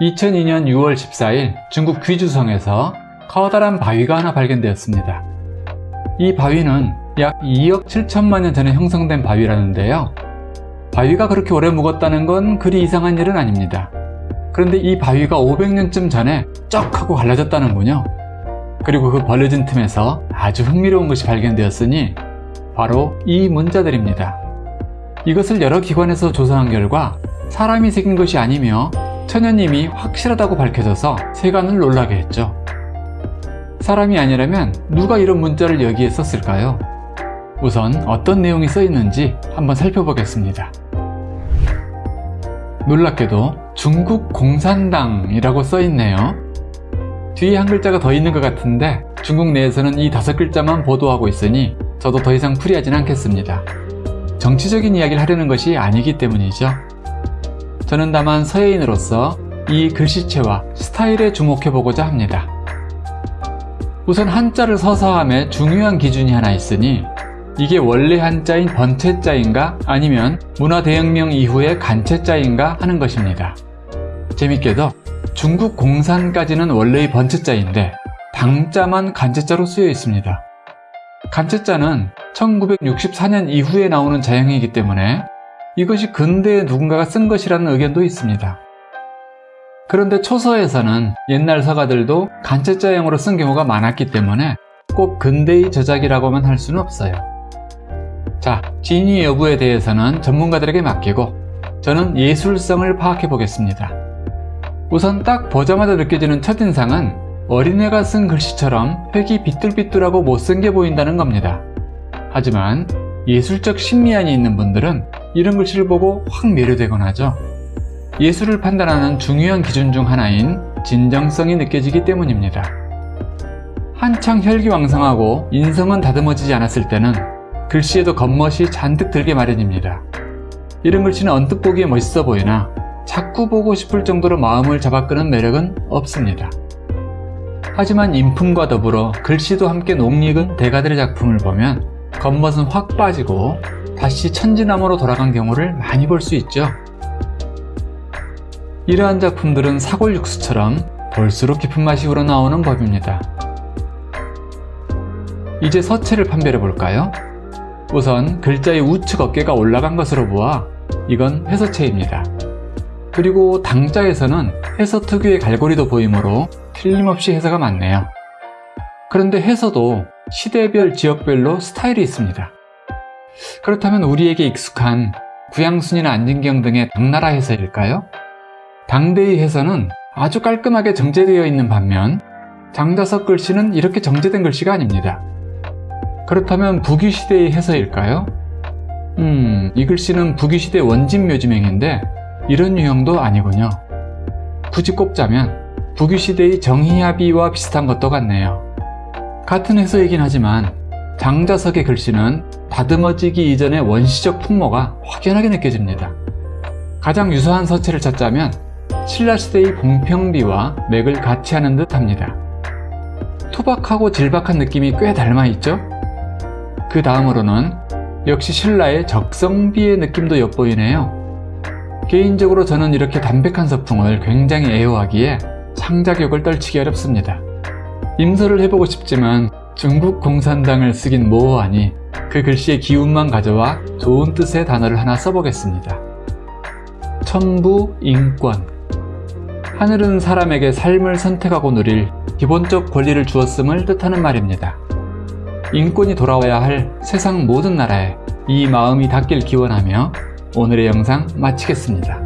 2002년 6월 14일 중국 귀주성에서 커다란 바위가 하나 발견되었습니다. 이 바위는 약 2억 7천만 년 전에 형성된 바위라는데요. 바위가 그렇게 오래 묵었다는 건 그리 이상한 일은 아닙니다. 그런데 이 바위가 500년쯤 전에 쩍 하고 갈라졌다는군요. 그리고 그 벌려진 틈에서 아주 흥미로운 것이 발견되었으니 바로 이 문자들입니다. 이것을 여러 기관에서 조사한 결과 사람이 새긴 것이 아니며 천연님이 확실하다고 밝혀져서 세간을 놀라게 했죠. 사람이 아니라면 누가 이런 문자를 여기에 썼을까요? 우선 어떤 내용이 써있는지 한번 살펴보겠습니다. 놀랍게도 중국 공산당이라고 써있네요. 뒤에 한 글자가 더 있는 것 같은데 중국 내에서는 이 다섯 글자만 보도하고 있으니 저도 더 이상 풀이하진 않겠습니다. 정치적인 이야기를 하려는 것이 아니기 때문이죠. 저는 다만 서예인으로서 이 글씨체와 스타일에 주목해보고자 합니다. 우선 한자를 서서함에 중요한 기준이 하나 있으니 이게 원래 한자인 번체자인가 아니면 문화대혁명 이후의 간체자인가 하는 것입니다. 재밌게도 중국 공산까지는 원래의 번체자인데 당자만 간체자로 쓰여 있습니다. 간체자는 1964년 이후에 나오는 자형이기 때문에 이것이 근대에 누군가가 쓴 것이라는 의견도 있습니다. 그런데 초서에서는 옛날 서가들도 간체자형으로 쓴 경우가 많았기 때문에 꼭 근대의 저작이라고만 할 수는 없어요. 자, 진위 여부에 대해서는 전문가들에게 맡기고 저는 예술성을 파악해 보겠습니다. 우선 딱 보자마자 느껴지는 첫인상은 어린애가 쓴 글씨처럼 획이 비뚤비뚤하고 못생겨 보인다는 겁니다. 하지만 예술적 심미안이 있는 분들은 이런 글씨를 보고 확 매료되곤 하죠. 예술을 판단하는 중요한 기준 중 하나인 진정성이 느껴지기 때문입니다. 한창 혈기왕성하고 인성은 다듬어지지 않았을 때는 글씨에도 겉멋이 잔뜩 들게 마련입니다. 이런 글씨는 언뜻 보기에 멋있어 보이나 자꾸 보고 싶을 정도로 마음을 잡아끄는 매력은 없습니다. 하지만 인품과 더불어 글씨도 함께 녹익은 대가들의 작품을 보면 겉멋은 확 빠지고 다시 천지나무로 돌아간 경우를 많이 볼 수 있죠. 이러한 작품들은 사골 육수처럼 볼수록 깊은 맛이 우러나오는 법입니다. 이제 서체를 판별해 볼까요? 우선 글자의 우측 어깨가 올라간 것으로 보아 이건 회서체입니다. 그리고 당자에서는 회서 특유의 갈고리도 보이므로 틀림없이 회서가 맞네요. 그런데 회서도 시대별 지역별로 스타일이 있습니다. 그렇다면 우리에게 익숙한 구양순이나 안진경 등의 당나라 해서일까요? 당대의 해서는 아주 깔끔하게 정제되어 있는 반면 장자석 글씨는 이렇게 정제된 글씨가 아닙니다. 그렇다면 북위시대의 해서일까요? 음, 이 글씨는 북위시대 원진 묘지명인데 이런 유형도 아니군요. 굳이 꼽자면 북위시대의 정희합의와 비슷한 것도 같네요. 같은 해서이긴 하지만 장자석의 글씨는 다듬어지기 이전의 원시적 풍모가 확연하게 느껴집니다. 가장 유사한 서체를 찾자면 신라시대의 봉평비와 맥을 같이 하는 듯 합니다. 투박하고 질박한 느낌이 꽤 닮아있죠? 그 다음으로는 역시 신라의 적성비의 느낌도 엿보이네요. 개인적으로 저는 이렇게 담백한 서풍을 굉장히 애호하기에 창작욕을 떨치기 어렵습니다. 임서를 해보고 싶지만 중국 공산당을 쓰긴 뭐하니 그 글씨의 기운만 가져와 좋은 뜻의 단어를 하나 써보겠습니다. 천부, 인권 하늘은 사람에게 삶을 선택하고 누릴 기본적 권리를 주었음을 뜻하는 말입니다. 인권이 돌아와야 할 세상 모든 나라에 이 마음이 닿길 기원하며 오늘의 영상 마치겠습니다.